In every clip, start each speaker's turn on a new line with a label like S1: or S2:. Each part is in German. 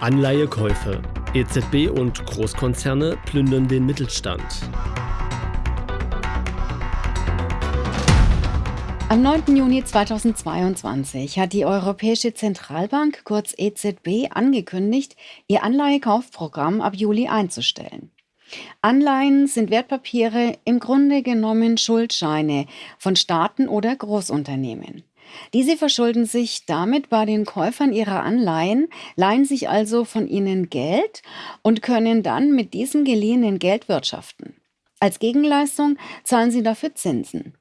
S1: Anleihekäufe. EZB und Großkonzerne plündern den Mittelstand.
S2: Am 9. Juni 2022 hat die Europäische Zentralbank, kurz EZB, angekündigt, ihr Anleihekaufprogramm ab Juli einzustellen. Anleihen sind Wertpapiere, im Grunde genommen Schuldscheine von Staaten oder Großunternehmen. Diese verschulden sich damit bei den Käufern ihrer Anleihen, leihen sich also von ihnen Geld und können dann mit diesem geliehenen Geld wirtschaften. Als Gegenleistung zahlen sie dafür Zinsen.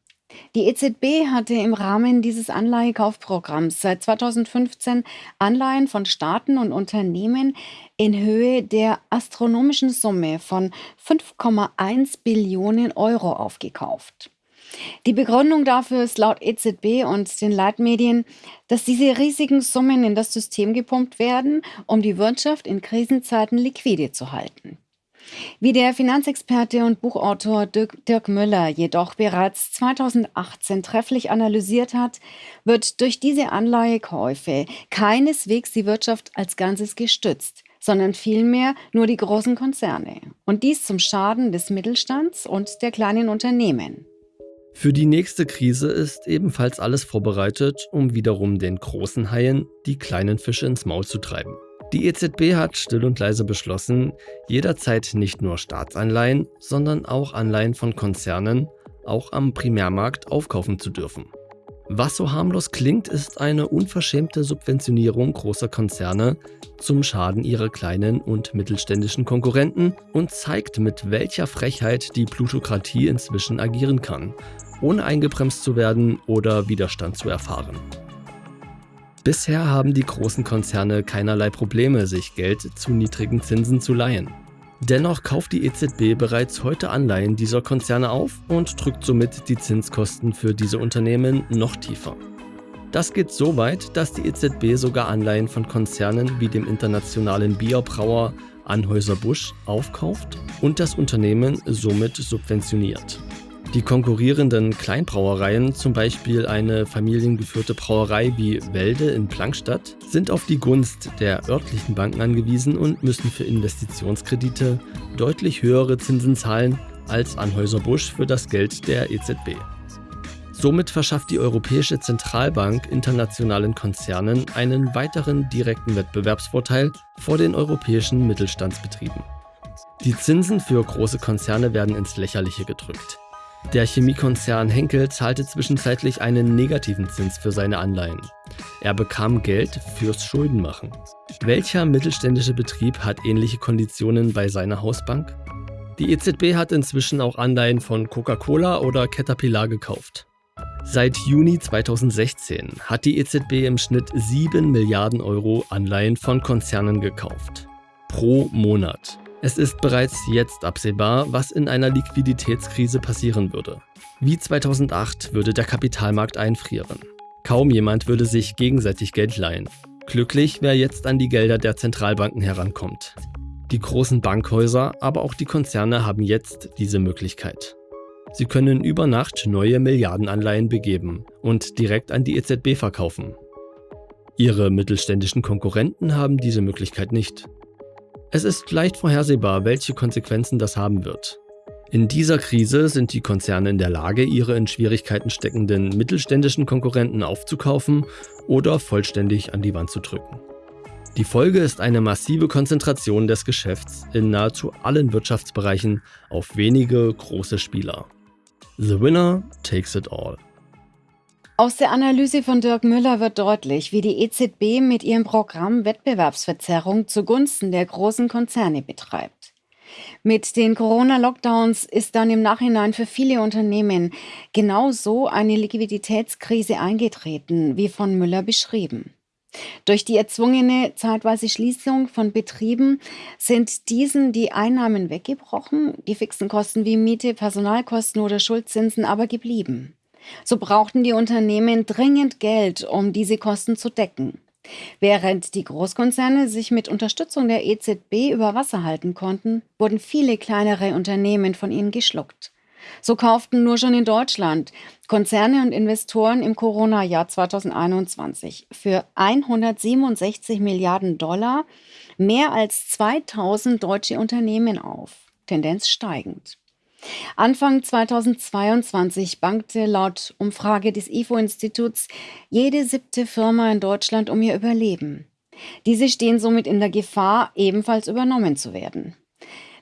S2: Die EZB hatte im Rahmen dieses Anleihekaufprogramms seit 2015 Anleihen von Staaten und Unternehmen in Höhe der astronomischen Summe von 5,1 Billionen Euro aufgekauft. Die Begründung dafür ist laut EZB und den Leitmedien, dass diese riesigen Summen in das System gepumpt werden, um die Wirtschaft in Krisenzeiten liquide zu halten. Wie der Finanzexperte und Buchautor Dirk, Dirk, Müller jedoch bereits 2018 trefflich analysiert hat, wird durch diese Anleihekäufe keineswegs die Wirtschaft als Ganzes gestützt, sondern vielmehr nur die großen Konzerne. Und dies zum Schaden des Mittelstands und der kleinen Unternehmen.
S1: Für die nächste Krise ist ebenfalls alles vorbereitet, um wiederum den großen Haien die kleinen Fische ins Maul zu treiben. Die EZB hat still und leise beschlossen, jederzeit nicht nur Staatsanleihen, sondern auch Anleihen von Konzernen auch am Primärmarkt aufkaufen zu dürfen. Was so harmlos klingt, ist eine unverschämte Subventionierung großer Konzerne zum Schaden ihrer kleinen und mittelständischen Konkurrenten und zeigt, mit welcher Frechheit die Plutokratie inzwischen agieren kann, ohne eingebremst zu werden oder Widerstand zu erfahren. Bisher haben die großen Konzerne keinerlei Probleme, sich Geld zu niedrigen Zinsen zu leihen. Dennoch kauft die EZB bereits heute Anleihen dieser Konzerne auf und drückt somit die Zinskosten für diese Unternehmen noch tiefer. Das geht so weit, dass die EZB sogar Anleihen von Konzernen wie dem internationalen Bierbrauer Anhäuser-Busch aufkauft und das Unternehmen somit subventioniert. Die konkurrierenden Kleinbrauereien, zum Beispiel eine familiengeführte Brauerei wie Welde in Plankstadt, sind auf die Gunst der örtlichen Banken angewiesen und müssen für Investitionskredite deutlich höhere Zinsen zahlen als Anhäuser Busch für das Geld der EZB. Somit verschafft die Europäische Zentralbank internationalen Konzernen einen weiteren direkten Wettbewerbsvorteil vor den europäischen Mittelstandsbetrieben. Die Zinsen für große Konzerne werden ins Lächerliche gedrückt. Der Chemiekonzern Henkel zahlte zwischenzeitlich einen negativen Zins für seine Anleihen. Er bekam Geld fürs Schuldenmachen. Welcher mittelständische Betrieb hat ähnliche Konditionen bei seiner Hausbank? Die EZB hat inzwischen auch Anleihen von Coca-Cola oder Caterpillar gekauft. Seit Juni 2016 hat die EZB im Schnitt 7 Milliarden Euro Anleihen von Konzernen gekauft. Pro Monat. Es ist bereits jetzt absehbar, was in einer Liquiditätskrise passieren würde. Wie 2008 würde der Kapitalmarkt einfrieren. Kaum jemand würde sich gegenseitig Geld leihen. Glücklich, wer jetzt an die Gelder der Zentralbanken herankommt. Die großen Bankhäuser, aber auch die Konzerne haben jetzt diese Möglichkeit. Sie können über Nacht neue Milliardenanleihen begeben und direkt an die EZB verkaufen. Ihre mittelständischen Konkurrenten haben diese Möglichkeit nicht. Es ist leicht vorhersehbar, welche Konsequenzen das haben wird. In dieser Krise sind die Konzerne in der Lage, ihre in Schwierigkeiten steckenden mittelständischen Konkurrenten aufzukaufen oder vollständig an die Wand zu drücken. Die Folge ist eine massive Konzentration des Geschäfts in nahezu allen Wirtschaftsbereichen auf wenige große Spieler. The winner takes it all.
S2: Aus der Analyse von Dirk Müller wird deutlich, wie die EZB mit ihrem Programm Wettbewerbsverzerrung zugunsten der großen Konzerne betreibt. Mit den Corona-Lockdowns ist dann im Nachhinein für viele Unternehmen genau so eine Liquiditätskrise eingetreten, wie von Müller beschrieben. Durch die erzwungene zeitweise Schließung von Betrieben sind diesen die Einnahmen weggebrochen, die fixen Kosten wie Miete, Personalkosten oder Schuldzinsen aber geblieben. So brauchten die Unternehmen dringend Geld, um diese Kosten zu decken. Während die Großkonzerne sich mit Unterstützung der EZB über Wasser halten konnten, wurden viele kleinere Unternehmen von ihnen geschluckt. So kauften nur schon in Deutschland Konzerne und Investoren im Corona-Jahr 2021 für 167 Milliarden Dollar mehr als 2000 deutsche Unternehmen auf, Tendenz steigend. Anfang 2022 bankte laut Umfrage des IFO-Instituts jede siebte Firma in Deutschland um ihr Überleben. Diese stehen somit in der Gefahr, ebenfalls übernommen zu werden.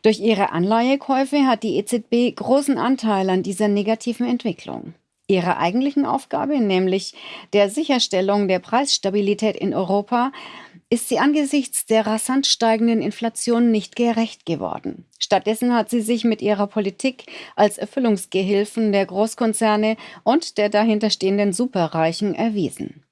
S2: Durch ihre Anleihekäufe hat die EZB großen Anteil an dieser negativen Entwicklung. Ihrer eigentlichen Aufgabe, nämlich der Sicherstellung der Preisstabilität in Europa, ist sie angesichts der rasant steigenden Inflation nicht gerecht geworden. Stattdessen hat sie sich mit ihrer Politik als Erfüllungsgehilfen der Großkonzerne und der dahinterstehenden Superreichen erwiesen.